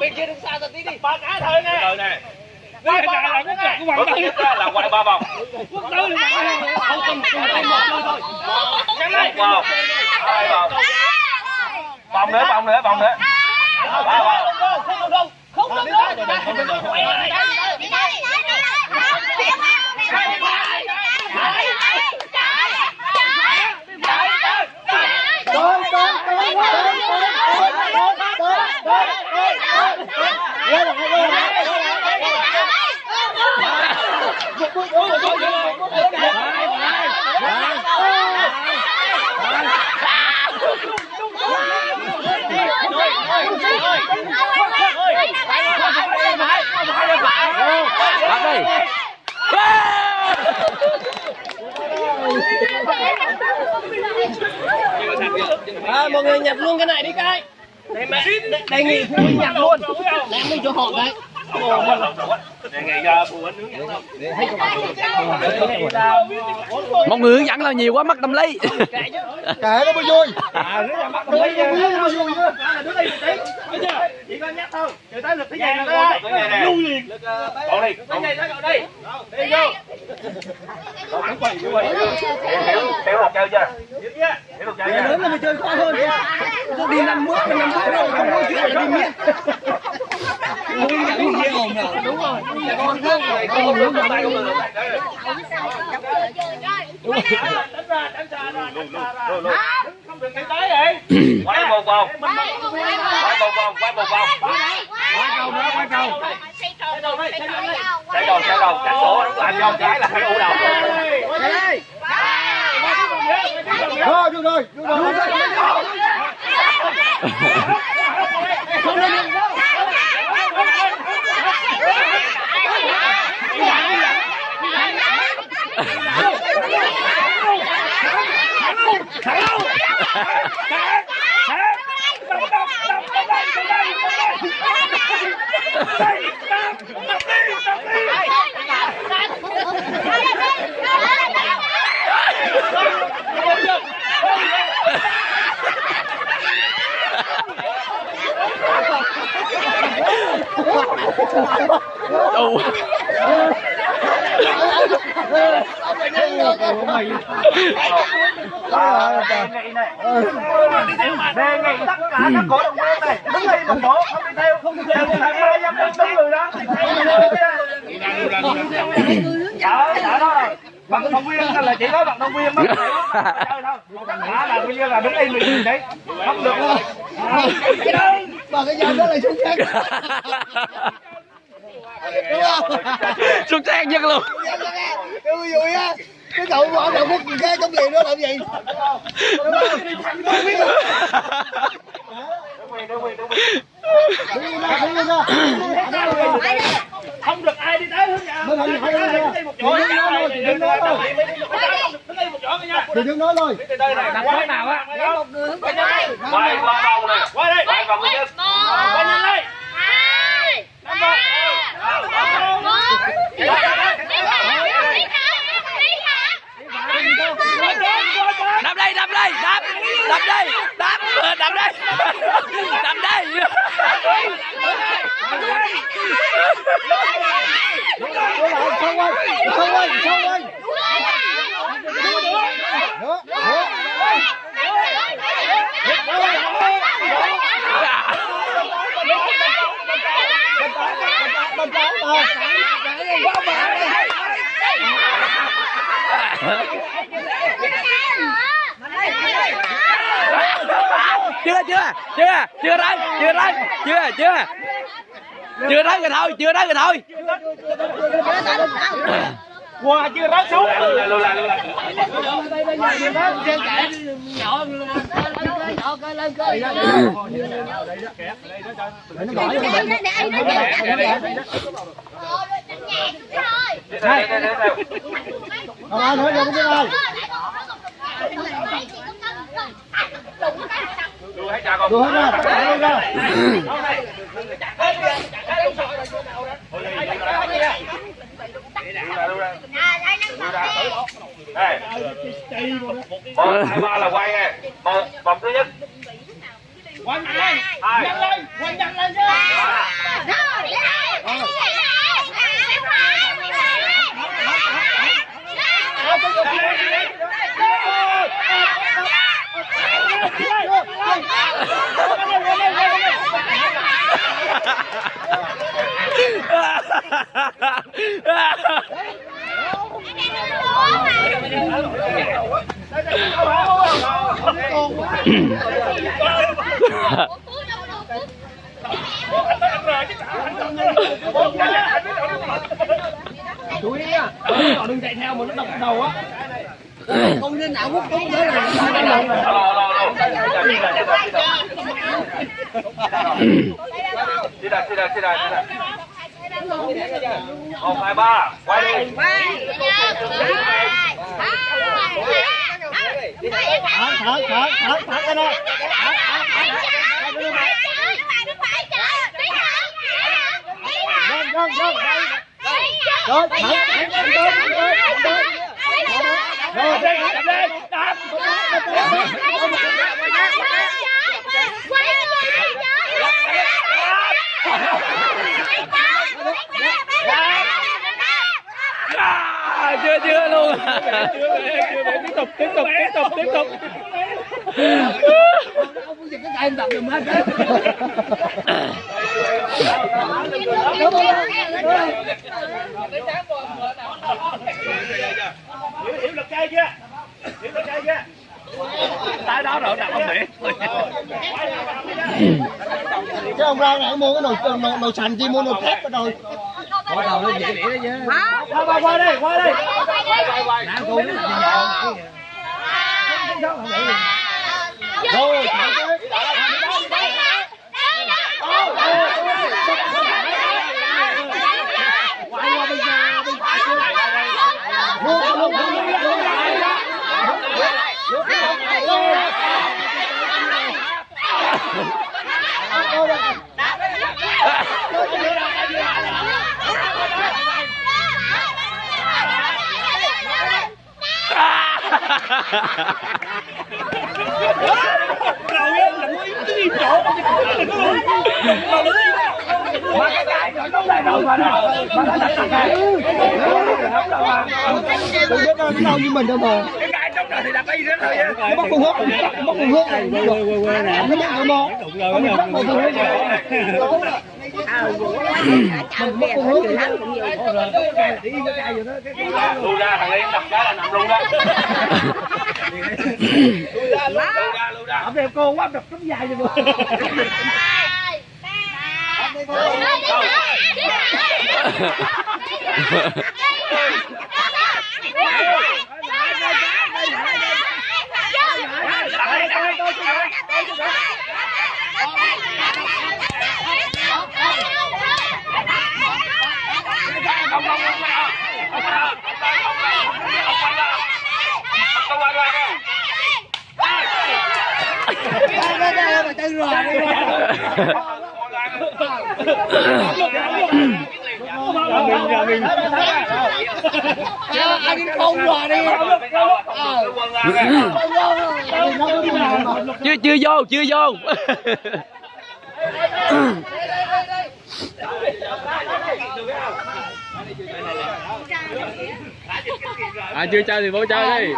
bên kia đứng xa ra tí đi. Ba cá thôi nè. Từ quay ba vòng đúng nè Bước thứ nhất á là quay ba vòng. quốc tư là không cần cùng tay một thôi. Thôi vòng. Hai vòng. Vòng nữa, vòng nữa, vòng nữa. Ba vòng. không không không không không quay lại Bắt à, mọi người nhặt luôn cái này đi cái đề nghị phụ huynh nhặt luôn. Đem đi cho họ cái không? Một người hướng dẫn là nhiều quá mất tâm lý. kệ nó mới vui. À Vui, đây một tí bây giờ chỉ có nhắc thôi. Từ tới lực thế Nhắc này là nè. luôn liền. Còn đi. này tới rồi đi đi vô. Chưa? Hiểu chưa? Lớn là mình chơi khó hơn tôi đi năm bước năm bước rồi không có chuyện là đi miết hướng dẫn nghe ồn nào đúng rồi con thương rồi con hướng dẫn tay của mình đánh ra đánh ra đánh ra không được cái tới vậy Quay một vòng. Quay một vòng, quay một vòng. quay cầu Chạy đầu, chạy đầu, chạy cổ, làm vô cái là phải ủ đầu rồi được rồi được rồi Ồ. đề nghị tất cả các cổ động viên này đứng đây một bộ không đi theo không đi theo không ai dám đứng đứng người đó sợ sợ đó rồi vận động viên là chỉ có vận động viên mới có thể chơi thôi đã là bây giờ là đứng đây mình đấy không được luôn cái dao đó là xuống khác đúng không? Xuất sắc nhất luôn. cái vui vui á. Cái cậu bỏ đầu cái gì cái trong gì đó làm gì? Không được ai đi tới hướng nhà Mới không phải đứng đâu. đi một chỗ nói thôi, đứng nói thôi. đi một chỗ nha thì đừng nói thôi từ đây này nằm quái nào á Quay ba vòng nè. quay đây Quay vòng thứ nhất. quay nhanh đây Đạp đây, đạp đây, đạp. Đạp đây, đạp. Đạp đây. Đạp đây. xong rồi xong rồi xong nữa nữa bên trái mà chưa, chưa, chưa, chưa tới, chưa tới, chưa, chưa. Chưa tới rồi thôi, chưa tới rồi thôi. qua chưa rớt xuống Lưu lại, lưu lại. Đây, đây, đây, đây. Còn ai nữa vô cái này Đưa hết ra đưa hết ra Đây. Một, hai, ba là quay nè. Một, vòng thứ nhất. quay lên Hai. lên quay nhanh lên chú đi á đừng chạy theo mà nó đập đầu á không nên ảo quốc cũng thế này đi đây đi đây đi đây một, hai, ba, quay đi. Thở, thở, thở, thở, thở cái đó. Run, run, run. Rồi, thở, thở, thở, thở, thở, thở. Rồi, Đập lên, đập. à, Tiếp tục, tiếp tục, tiếp tục, tiếp tục. ông giật cái tay em đập giùm hết Hiểu, hiểu lực cây chưa? Hiểu lực cây chưa? Tại đó rồi, đập không thể. Cái ông ra nãy mua cái nồi nồi, nồi sành chi mua nồi thép rồi. bỏ đầu lên dễ đĩa đó chứ Qua, qua, qua đây, qua đây. nãy cô nó làm Rồi, thở cái. Quay qua bên nhà, bên phải kia. Luôn, luôn, luôn, luôn, luôn. Rồi em là mới cái đi chỗ. Mà cái cài rồi nó lại đâu mà nó. Mà nó đặt cài. Đừng biết nó đâu như mình đâu mà. Cái cài trong đời thì đặt cái gì đó thôi á. Nó bắt con hút, nó bắt con cái Nó bắt con món. Nó bắt con hút. Lui ra, thằng Liên đập cái là nằm luôn đó. Lui ra, lui ra. Ổng đẹp cô quá đập tấm dài rồi tôi. Không, không, không, không, không, không, không, quay qua nha. Đây, đây, đây, mà chân rồi. À, anh không đi. chưa chưa vô chưa vô à chưa chơi thì bố chơi đi